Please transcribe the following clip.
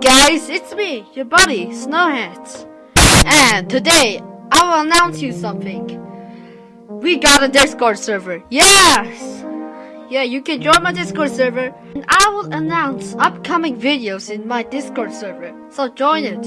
Guys, it's me, your buddy, Snowhat. And today, I will announce you something. We got a Discord server, yes! Yeah, you can join my Discord server, and I will announce upcoming videos in my Discord server, so join it.